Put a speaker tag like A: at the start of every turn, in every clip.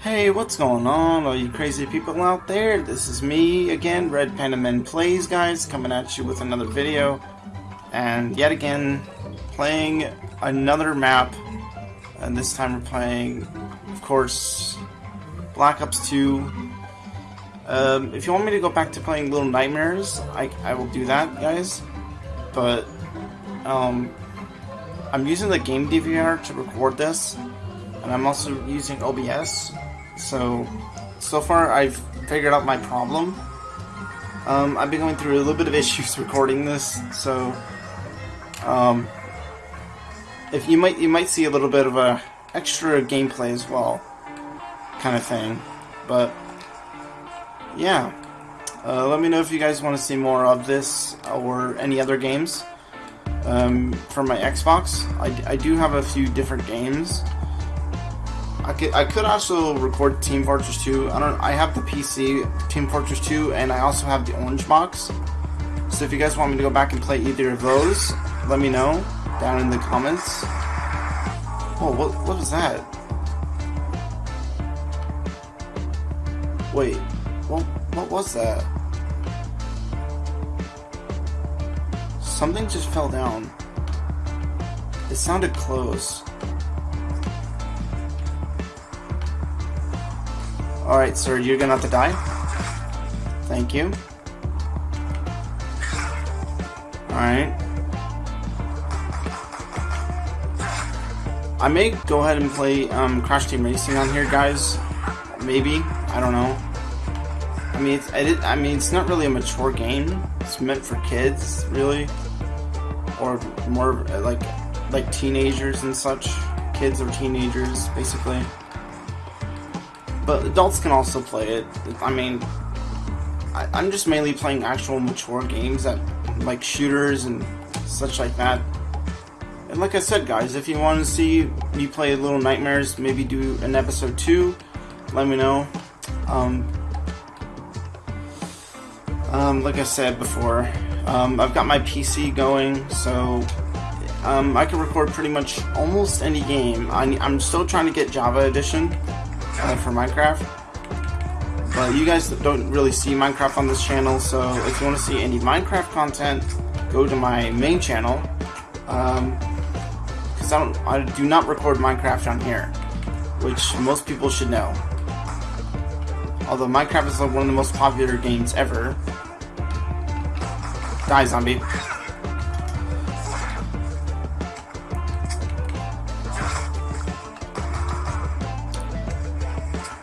A: Hey, what's going on, all you crazy people out there? This is me again, Red Panda Man Plays, guys, coming at you with another video. And yet again, playing another map. And this time we're playing, of course, Black Ops 2. Um, if you want me to go back to playing Little Nightmares, I, I will do that, guys. But, um, I'm using the game DVR to record this. And I'm also using OBS, so, so far I've figured out my problem. Um, I've been going through a little bit of issues recording this, so um, if you might you might see a little bit of a extra gameplay as well, kind of thing. But yeah, uh, let me know if you guys want to see more of this or any other games um, for my Xbox. I, I do have a few different games. I could, I could also record Team Fortress 2. I don't. I have the PC Team Fortress 2, and I also have the Orange Box. So if you guys want me to go back and play either of those, let me know down in the comments. Oh, what what was that? Wait, what what was that? Something just fell down. It sounded close. Alright, sir, you're gonna have to die. Thank you. Alright. I may go ahead and play um, Crash Team Racing on here, guys. Maybe. I don't know. I mean, it's, I mean, it's not really a mature game. It's meant for kids, really, or more like like teenagers and such. Kids or teenagers, basically but adults can also play it. I mean, I, am just mainly playing actual mature games that like shooters and such like that. And like I said, guys, if you want to see me play Little Nightmares, maybe do an episode two, let me know. Um, um, like I said before, um, I've got my PC going, so um, I can record pretty much almost any game. I, I'm still trying to get Java Edition uh, for Minecraft. But you guys don't really see Minecraft on this channel, so if you want to see any Minecraft content, go to my main channel. Um, I don't, I do not record Minecraft on here, which most people should know. Although Minecraft is like one of the most popular games ever. Die, zombie.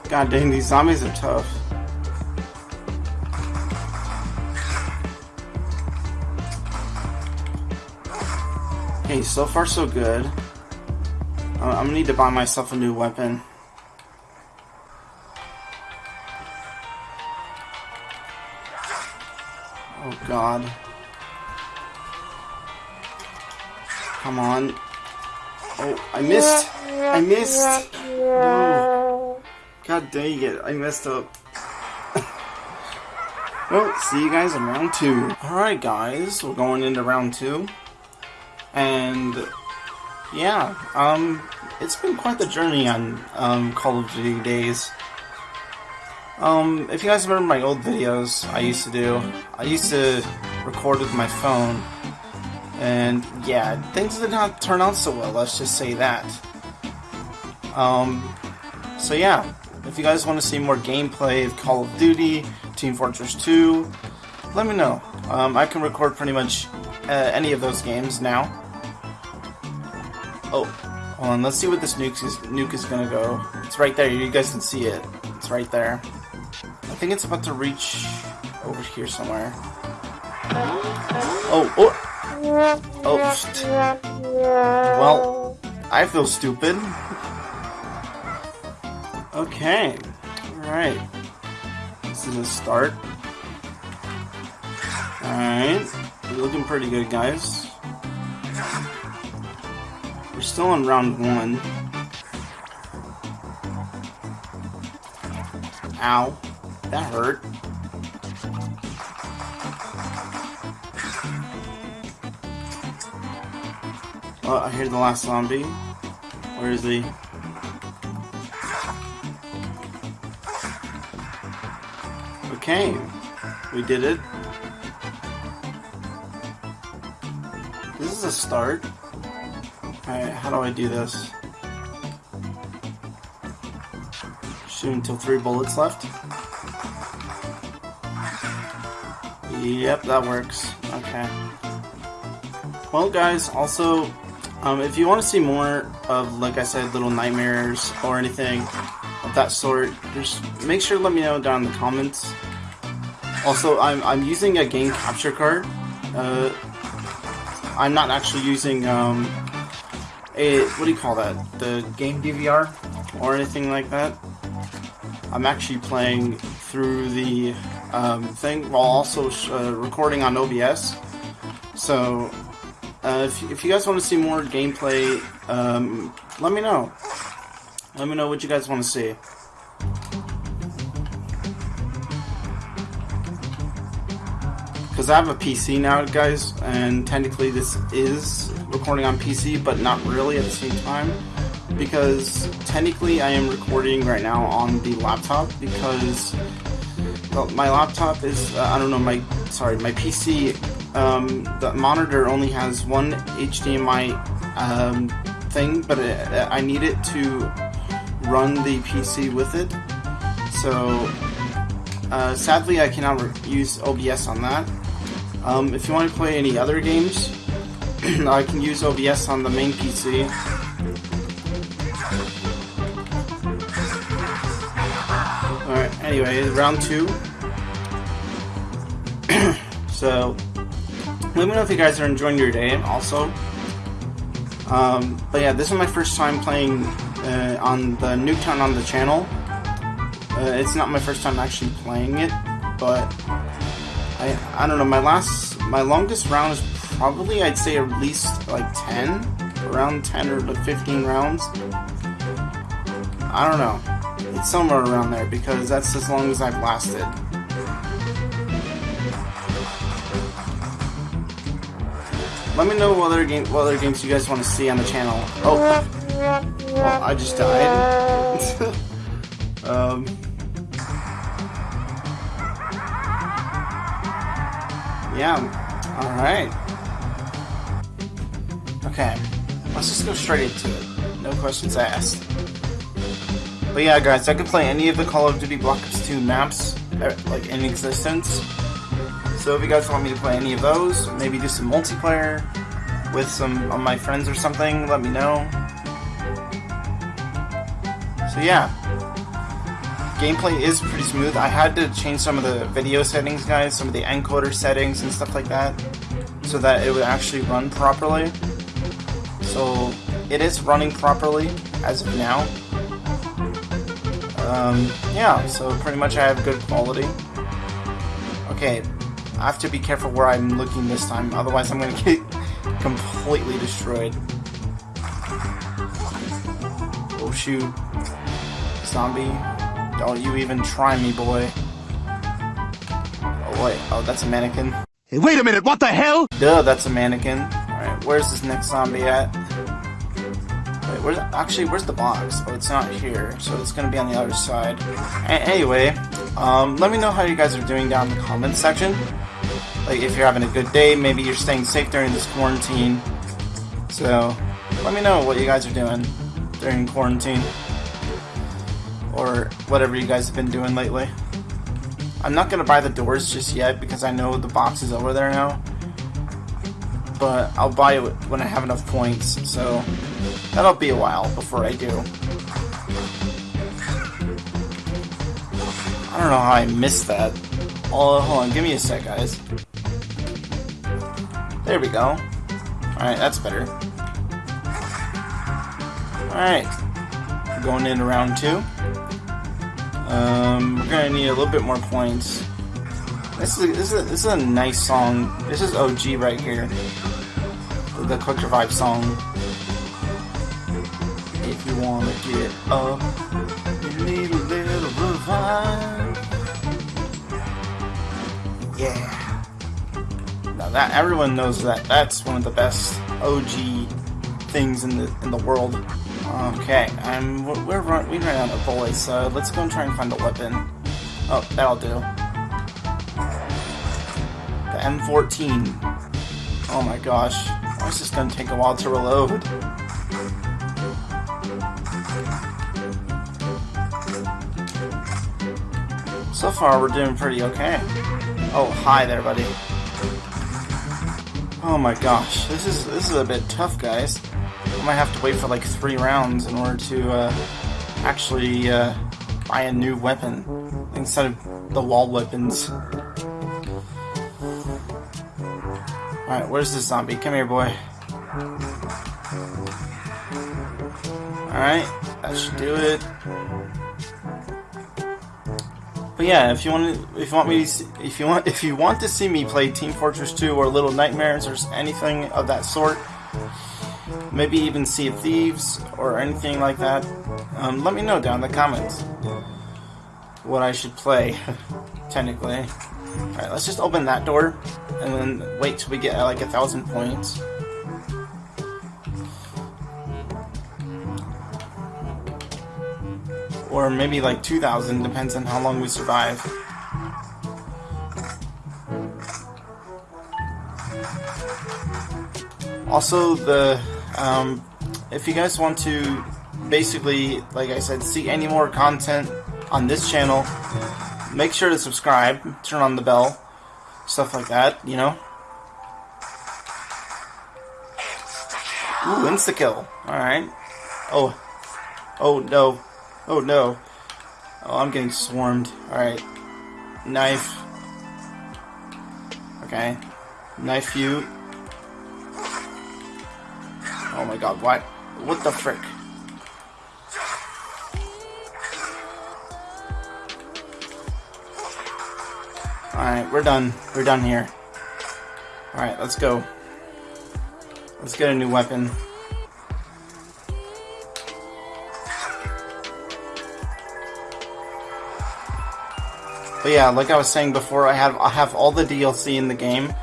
A: God dang, these zombies are tough. Okay, so far so good. I'm gonna need to buy myself a new weapon. Oh god. Come on. Oh, I missed! I missed! No. God dang it, I messed up. well, see you guys in round two. Alright guys, we're going into round two. And yeah, um it's been quite the journey on um, Call of Duty days. Um, if you guys remember my old videos I used to do, I used to record with my phone. And yeah, things did not turn out so well, let's just say that. Um, so yeah, if you guys want to see more gameplay of Call of Duty, Team Fortress 2, let me know. Um, I can record pretty much uh, any of those games now. Oh, hold on, let's see what this nuke is, nuke is gonna go. It's right there, you guys can see it. It's right there. I think it's about to reach over here somewhere. Oh, oh! Oh, well, I feel stupid. Okay. Alright. This is a start. Alright. We're looking pretty good, guys still in round one. Ow. That hurt. Oh, I hear the last zombie. Where is he? Okay. We did it. This is a start. Alright, how do I do this? Shoot until three bullets left. Yep, that works. Okay. Well, guys, also, um, if you want to see more of, like I said, little nightmares or anything of that sort, just make sure to let me know down in the comments. Also, I'm, I'm using a game capture card. Uh, I'm not actually using um, a, what do you call that? The game DVR or anything like that. I'm actually playing through the um, thing while also uh, recording on OBS. So, uh, if, if you guys want to see more gameplay, um, let me know. Let me know what you guys want to see. Because I have a PC now, guys, and technically this is recording on PC, but not really at the same time because technically I am recording right now on the laptop because well, my laptop is, uh, I don't know, my, sorry, my PC, um, the monitor only has one HDMI um, thing, but it, I need it to run the PC with it. So, uh, sadly I cannot use OBS on that. Um, if you want to play any other games, I can use OBS on the main PC. Alright, anyway, round two. so, let me know if you guys are enjoying your day, also. Um, but yeah, this is my first time playing uh, on the Nuketown on the channel. Uh, it's not my first time actually playing it, but I I don't know. My last, my longest round is probably I'd say at least like 10, around 10 or 15 rounds. I don't know. It's somewhere around there because that's as long as I've lasted. Let me know what other game, what other games you guys want to see on the channel. Oh, well, I just died. um. Yeah. All right. Okay. Let's just go straight into it. No questions asked. But yeah, guys, I could play any of the Call of Duty Black Ops 2 maps, uh, like, in existence. So if you guys want me to play any of those, maybe do some multiplayer with some of my friends or something, let me know. So yeah, gameplay is pretty smooth. I had to change some of the video settings, guys, some of the encoder settings and stuff like that, so that it would actually run properly. So it is running properly as of now. Um, yeah, so pretty much I have good quality. Okay, I have to be careful where I'm looking this time, otherwise I'm gonna get completely destroyed. Oh shoot. Zombie. Don't you even try me, boy. Oh wait, oh that's a mannequin.
B: Hey, wait a minute, what the hell?
A: Duh, that's a mannequin. Alright, where's this next zombie at? Wait, where's actually where's the box? Oh, it's not here, so it's gonna be on the other side. A anyway, um, let me know how you guys are doing down in the comments section. Like if you're having a good day, maybe you're staying safe during this quarantine. So let me know what you guys are doing during quarantine or whatever you guys have been doing lately. I'm not gonna buy the doors just yet because I know the box is over there now but I'll buy it when I have enough points, so that'll be a while before I do. I don't know how I missed that. Oh, hold on, give me a sec, guys. There we go. Alright, that's better. Alright. Going into round two. Um, we're gonna need a little bit more points. This is a, this is a, this is a nice song. This is OG right here, the Collector Vibe song. If you wanna get up, you need a little revive. Yeah. Now that everyone knows that that's one of the best OG things in the in the world. Okay, um, I'm we're run, we ran out of bullets, so let's go and try and find a weapon. Oh, that'll do. The M14. Oh my gosh, oh, is this gonna take a while to reload? So far, we're doing pretty okay. Oh, hi there, buddy. Oh my gosh, this is this is a bit tough, guys. I might have to wait for like three rounds in order to uh, actually uh, buy a new weapon instead of the wall weapons. Alright, where's this zombie? Come here, boy. Alright, that should do it. But yeah, if you want to, if you want me, see, if you want, if you want to see me play Team Fortress 2 or Little Nightmares or anything of that sort, maybe even Sea of Thieves or anything like that, um, let me know down in the comments what I should play. technically, all right, let's just open that door and then wait till we get like a thousand points. or maybe like 2,000, depends on how long we survive. Also, the um, if you guys want to basically, like I said, see any more content on this channel, make sure to subscribe, turn on the bell, stuff like that, you know. Ooh, insta-kill. Alright. Oh. Oh, no. Oh no. Oh, I'm getting swarmed. Alright. Knife. Okay. Knife you. Oh my god, what? What the frick? Alright, we're done. We're done here. Alright, let's go. Let's get a new weapon. But yeah, like I was saying before, I have I have all the DLC in the game,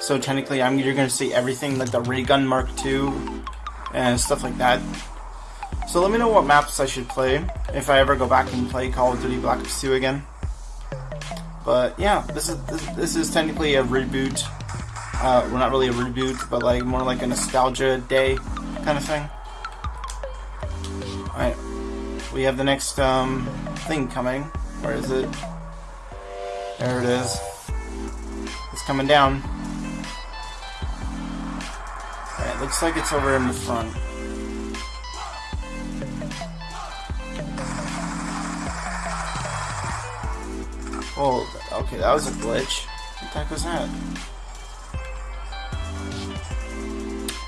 A: so technically I'm you're gonna see everything like the ray gun Mark II and stuff like that. So let me know what maps I should play if I ever go back and play Call of Duty Black Ops 2 again. But yeah, this is this, this is technically a reboot. Uh, well, not really a reboot, but like more like a nostalgia day kind of thing. Alright, we have the next um, thing coming. Where is it? There it is. It's coming down. Looks like it's over in the front. Oh, okay, that was a glitch. What the heck was that?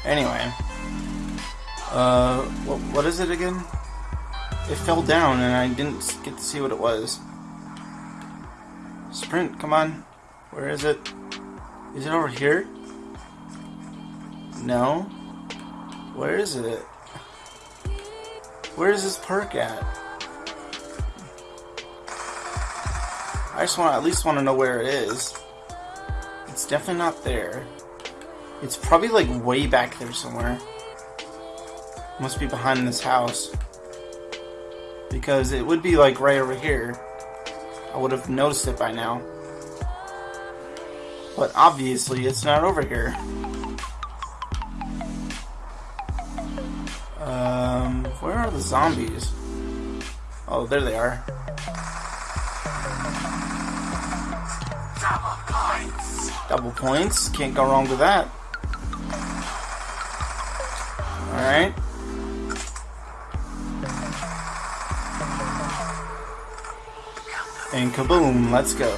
A: Anyway. Uh, what, what is it again? It fell down and I didn't get to see what it was. Sprint, come on. Where is it? Is it over here? No. Where is it? Where is this perk at? I just want to at least want to know where it is. It's definitely not there. It's probably like way back there somewhere. Must be behind this house. Because it would be like right over here. I would have noticed it by now. But obviously it's not over here. Where are the zombies? Oh, there they are. Double points. Double points. Can't go wrong with that. Alright. And kaboom, let's go.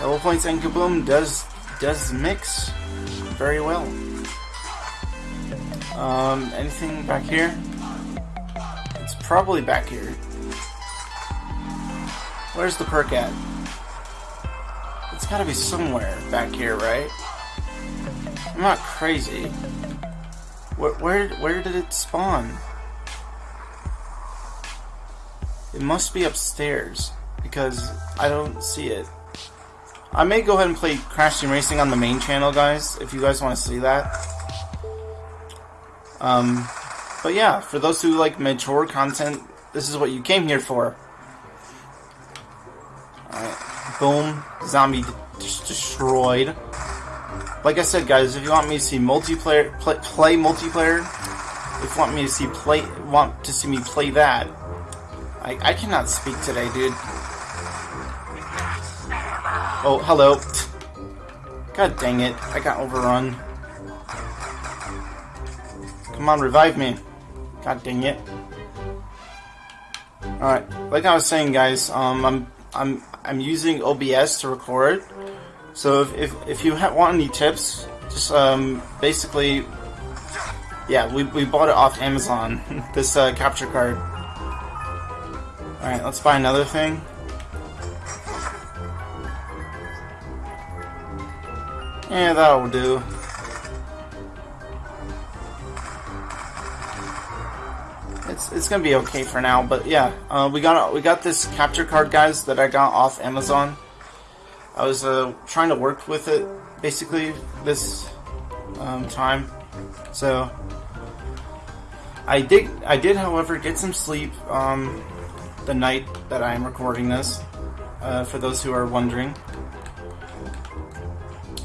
A: Double points and kaboom does does mix very well. Um, anything back here? It's probably back here. Where's the perk at? It's gotta be somewhere back here, right? I'm not crazy. Where, where, where did it spawn? It must be upstairs, because I don't see it. I may go ahead and play Crash Team Racing on the main channel, guys, if you guys want to see that. Um, but yeah, for those who like mature content, this is what you came here for. Boom, zombie destroyed. Like I said, guys, if you want me to see multiplayer, play, play multiplayer, if you want me to see play, want to see me play that, I, I cannot speak today, dude. Oh, hello. God dang it, I got overrun. Come on, revive me. God dang it. Alright, like I was saying, guys, um, I'm I'm I'm using OBS to record. So if if, if you want any tips, just um basically, yeah, we we bought it off Amazon. this uh, capture card. All right, let's buy another thing. Yeah, that'll do. It's it's gonna be okay for now. But yeah, uh, we got we got this capture card, guys, that I got off Amazon. I was uh, trying to work with it basically this um, time, so I did I did, however, get some sleep um, the night that I am recording this. Uh, for those who are wondering,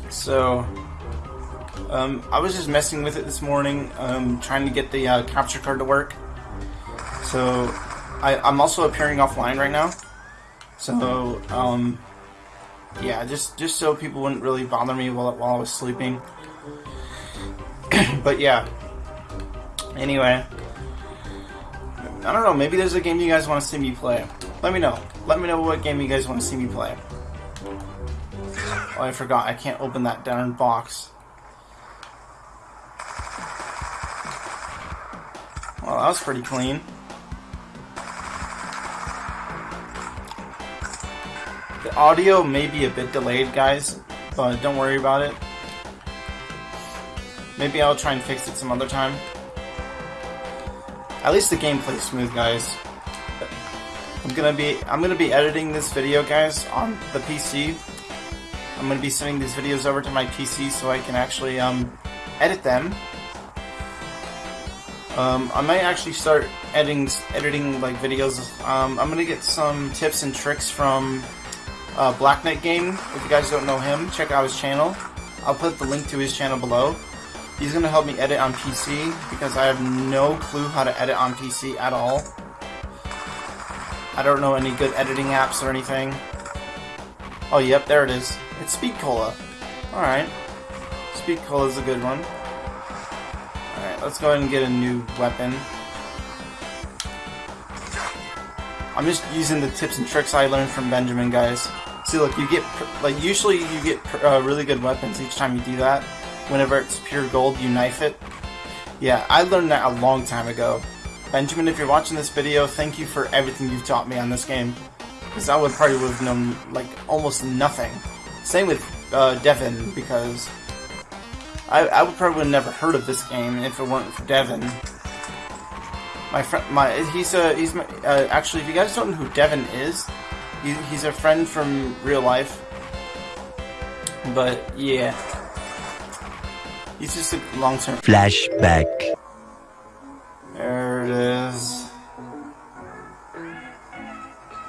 A: so. Um, I was just messing with it this morning, um, trying to get the uh, capture card to work. So, I, I'm also appearing offline right now. So, um, yeah, just just so people wouldn't really bother me while, while I was sleeping. but yeah. Anyway. I don't know, maybe there's a game you guys want to see me play. Let me know. Let me know what game you guys want to see me play. Oh, I forgot. I can't open that darn box. Well, that was pretty clean. Audio may be a bit delayed, guys, but don't worry about it. Maybe I'll try and fix it some other time. At least the gameplay's smooth, guys. I'm gonna be I'm gonna be editing this video, guys, on the PC. I'm gonna be sending these videos over to my PC so I can actually um, edit them. Um, I might actually start editing editing like videos. Um, I'm gonna get some tips and tricks from uh, Black Knight Game. If you guys don't know him, check out his channel. I'll put the link to his channel below. He's going to help me edit on PC because I have no clue how to edit on PC at all. I don't know any good editing apps or anything. Oh, yep, there it is. It's Speed Cola. Alright. Speed Cola is a good one. Alright, let's go ahead and get a new weapon. I'm just using the tips and tricks I learned from Benjamin, guys. See, look, you get, like, usually you get uh, really good weapons each time you do that. Whenever it's pure gold, you knife it. Yeah, I learned that a long time ago. Benjamin, if you're watching this video, thank you for everything you've taught me on this game. Because I would probably have known, like, almost nothing. Same with uh, Devin, because I, I would probably have never heard of this game if it weren't for Devin. My friend, my he's a he's my, uh, actually if you guys don't know who Devin is, he, he's a friend from real life. But yeah, he's just a long term
B: flashback.
A: There it is.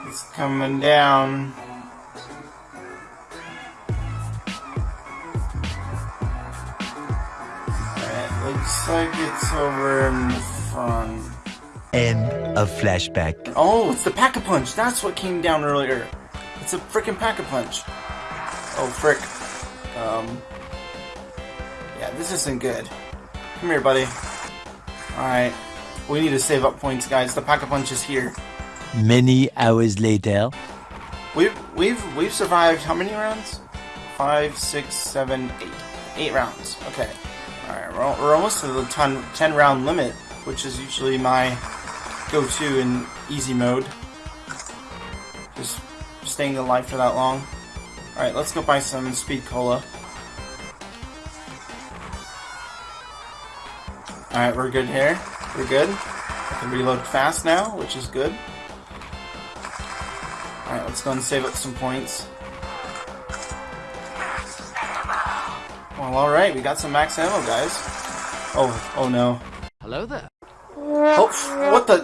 A: It's coming down. Alright, looks like it's over in the front.
B: End of flashback.
A: Oh, it's the Pack-a-Punch. That's what came down earlier. It's a freaking Pack-a-Punch. Oh, frick. Um. Yeah, this isn't good. Come here, buddy. Alright. We need to save up points, guys. The Pack-a-Punch is here.
B: Many hours later.
A: We've we've we've survived how many rounds? Five, six, seven, eight. Eight rounds. Okay. Alright, we're, we're almost to the 10, 10 round limit, which is usually my go-to in easy mode. Just staying alive for that long. Alright, let's go buy some speed cola. Alright, we're good here. We're good. I can reload fast now, which is good. Alright, let's go and save up some points. Well, alright, we got some max ammo, guys. Oh, oh no.
C: Hello there.
A: Oh, what the?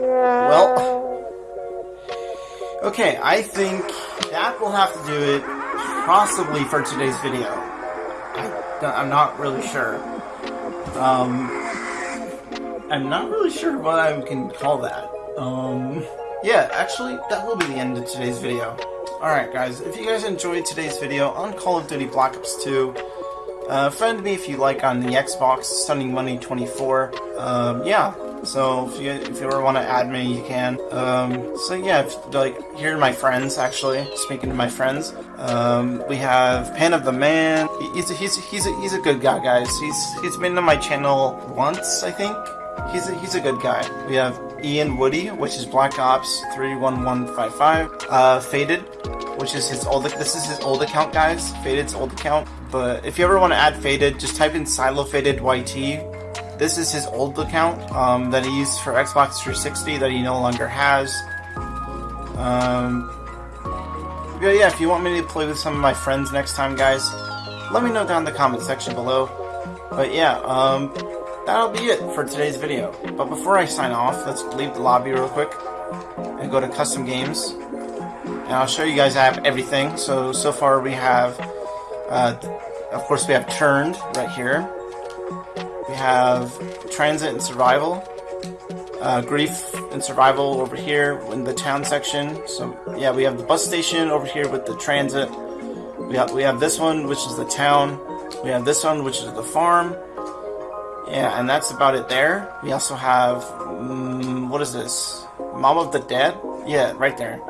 A: Well. Okay, I think that will have to do it possibly for today's video. I, I'm not really sure. Um, I'm not really sure what I can call that. Um, yeah, actually, that will be the end of today's video. Alright guys, if you guys enjoyed today's video on Call of Duty Black Ops 2, uh, friend me if you like on the Xbox, Stunning Money 24. Um, yeah, so if you if you ever want to add me, you can. Um, so yeah, if, like here are my friends. Actually, speaking to my friends, um, we have Pan of the Man. He's a, he's a, he's a, he's a good guy, guys. He's he's been on my channel once, I think. He's a, he's a good guy. We have Ian Woody, which is Black Ops 31155. Uh, Faded, which is his old. This is his old account, guys. Faded's old account. But if you ever want to add Faded, just type in Silo Faded YT. This is his old account um, that he used for Xbox 360 that he no longer has. Um, but yeah, if you want me to play with some of my friends next time, guys, let me know down in the comment section below. But yeah, um, that'll be it for today's video. But before I sign off, let's leave the lobby real quick and go to custom games. And I'll show you guys I have everything. So, so far we have, uh, of course we have Turned right here. We have Transit and Survival. Uh, grief and Survival over here in the town section. So yeah, we have the bus station over here with the transit. We have, we have this one, which is the town. We have this one, which is the farm. Yeah, and that's about it there. We also have, um, what is this? Mob of the Dead? Yeah, right there.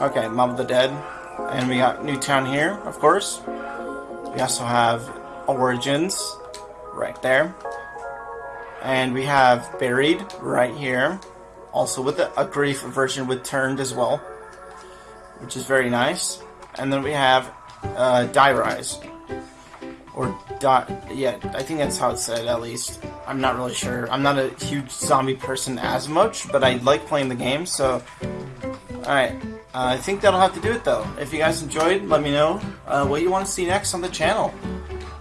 A: Okay, Mob of the Dead. And we got Nuketown here, of course. We also have Origins, right there. And we have Buried, right here. Also with a, a Grief version with Turned as well. Which is very nice. And then we have uh, Die Rise. Die... Yeah, I think that's how it's said, at least. I'm not really sure. I'm not a huge zombie person as much, but I like playing the game, so... Alright, uh, I think that'll have to do it though. If you guys enjoyed, let me know uh, what you want to see next on the channel.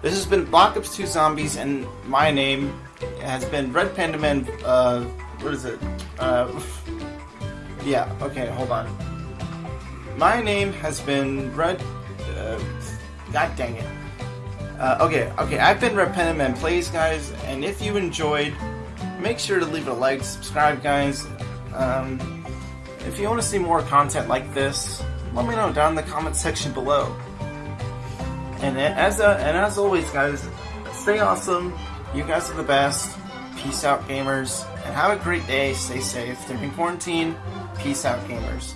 A: This has been Black Ops 2 Zombies, and my name has been Red Panda Man, uh, what is it? Uh, yeah, okay, hold on. My name has been Red, uh, god dang it. Uh, okay, okay, I've been Panda Man Plays, guys, and if you enjoyed, make sure to leave a like, subscribe, guys. Um, if you want to see more content like this, let me know down in the comment section below. And as and as always, guys, stay awesome. You guys are the best. Peace out, gamers, and have a great day. Stay safe. During quarantine, peace out, gamers.